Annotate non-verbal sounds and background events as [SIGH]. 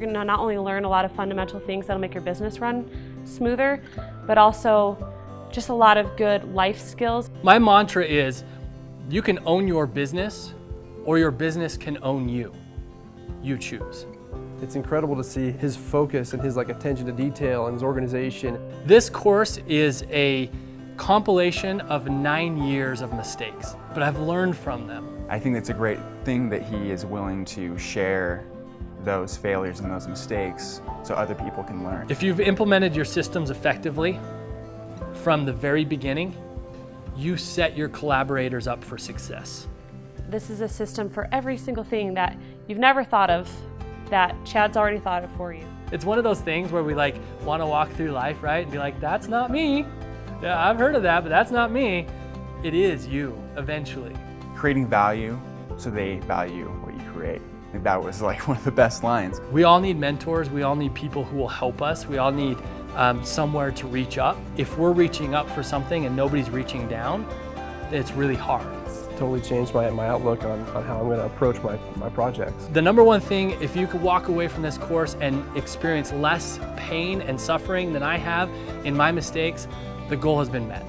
You're gonna not only learn a lot of fundamental things that'll make your business run smoother, but also just a lot of good life skills. My mantra is, you can own your business or your business can own you. You choose. It's incredible to see his focus and his like attention to detail and his organization. This course is a compilation of nine years of mistakes, but I've learned from them. I think it's a great thing that he is willing to share those failures and those mistakes so other people can learn. If you've implemented your systems effectively from the very beginning, you set your collaborators up for success. This is a system for every single thing that you've never thought of that Chad's already thought of for you. It's one of those things where we like want to walk through life, right? And be like, that's not me. Yeah, I've heard of that, but that's not me. It is you, eventually. Creating value so they value what you create. I think that was like [LAUGHS] one of the best lines. We all need mentors. We all need people who will help us. We all need um, somewhere to reach up. If we're reaching up for something and nobody's reaching down, it's really hard. It's totally changed my, my outlook on, on how I'm going to approach my, my projects. The number one thing, if you could walk away from this course and experience less pain and suffering than I have in my mistakes, the goal has been met.